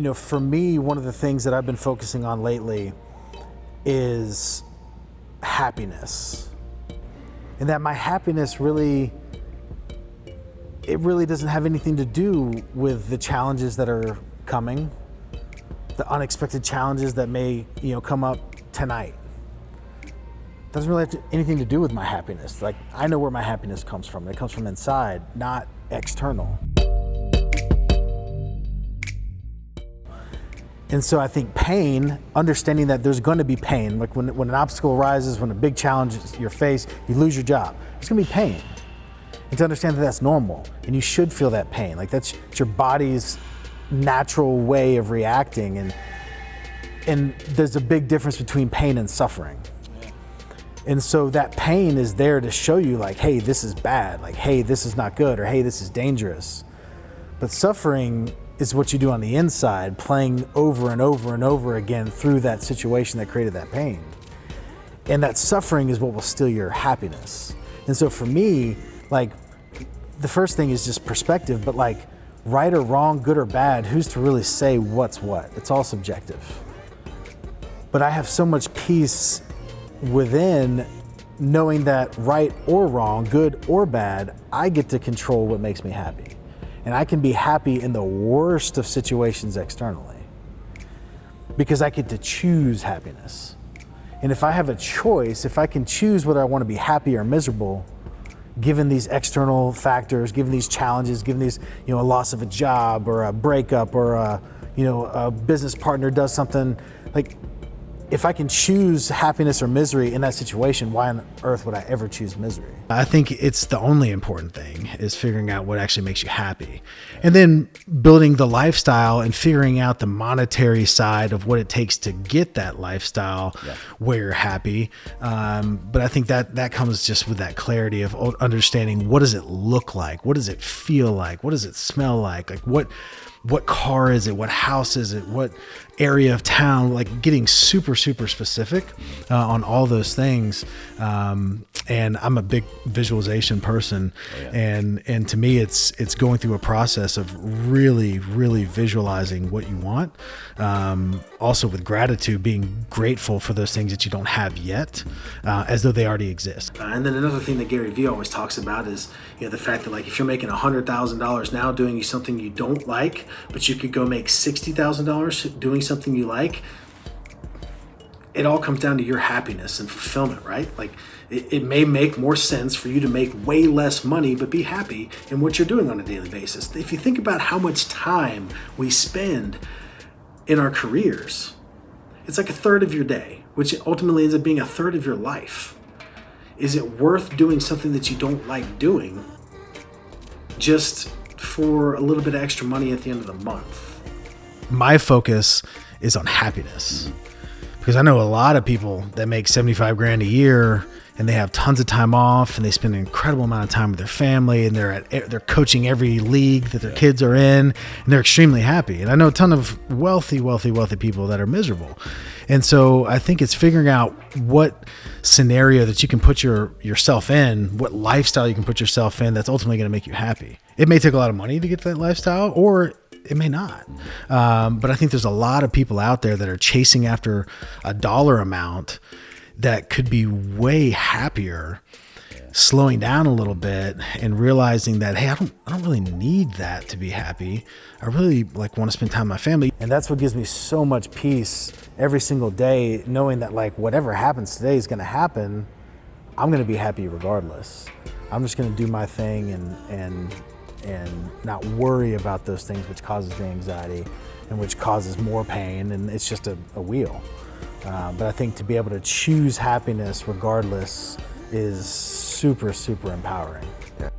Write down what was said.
You know, for me, one of the things that I've been focusing on lately is happiness. And that my happiness really, it really doesn't have anything to do with the challenges that are coming, the unexpected challenges that may, you know, come up tonight. Doesn't really have to, anything to do with my happiness. Like, I know where my happiness comes from. It comes from inside, not external. And so I think pain, understanding that there's going to be pain, like when, when an obstacle arises, when a big challenge is your face, you lose your job, there's going to be pain. And to understand that that's normal and you should feel that pain. Like that's your body's natural way of reacting. And, and there's a big difference between pain and suffering. And so that pain is there to show you like, hey, this is bad. Like, hey, this is not good or hey, this is dangerous. But suffering is what you do on the inside, playing over and over and over again through that situation that created that pain. And that suffering is what will steal your happiness. And so for me, like, the first thing is just perspective, but like, right or wrong, good or bad, who's to really say what's what? It's all subjective. But I have so much peace within knowing that right or wrong, good or bad, I get to control what makes me happy. And I can be happy in the worst of situations externally because I get to choose happiness. And if I have a choice, if I can choose whether I want to be happy or miserable, given these external factors, given these challenges, given these, you know, a loss of a job or a breakup or a, you know, a business partner does something, like if I can choose happiness or misery in that situation, why on earth would I ever choose misery? I think it's the only important thing is figuring out what actually makes you happy. And then building the lifestyle and figuring out the monetary side of what it takes to get that lifestyle yeah. where you're happy. Um, but I think that that comes just with that clarity of understanding what does it look like? What does it feel like? What does it smell like? Like what what car is it? What house is it? What area of town? Like getting super, super specific uh, on all those things. Um, and I'm a big visualization person, oh, yeah. and and to me, it's it's going through a process of really, really visualizing what you want. Um, also, with gratitude, being grateful for those things that you don't have yet, uh, as though they already exist. Uh, and then another thing that Gary Vee always talks about is you know the fact that like if you're making a hundred thousand dollars now doing something you don't like, but you could go make sixty thousand dollars doing something you like it all comes down to your happiness and fulfillment, right? Like it, it, may make more sense for you to make way less money, but be happy in what you're doing on a daily basis. If you think about how much time we spend in our careers, it's like a third of your day, which ultimately ends up being a third of your life. Is it worth doing something that you don't like doing just for a little bit of extra money at the end of the month? My focus is on happiness because I know a lot of people that make 75 grand a year and they have tons of time off and they spend an incredible amount of time with their family and they're at they're coaching every league that their kids are in and they're extremely happy. And I know a ton of wealthy, wealthy, wealthy people that are miserable. And so I think it's figuring out what scenario that you can put your yourself in, what lifestyle you can put yourself in that's ultimately going to make you happy. It may take a lot of money to get to that lifestyle or it may not. Um, but I think there's a lot of people out there that are chasing after a dollar amount that could be way happier slowing down a little bit and realizing that hey I don't I don't really need that to be happy. I really like want to spend time with my family. And that's what gives me so much peace every single day knowing that like whatever happens today is going to happen I'm going to be happy regardless. I'm just going to do my thing and and and not worry about those things which causes the anxiety and which causes more pain and it's just a, a wheel. Uh, but I think to be able to choose happiness regardless is super, super empowering. Yeah.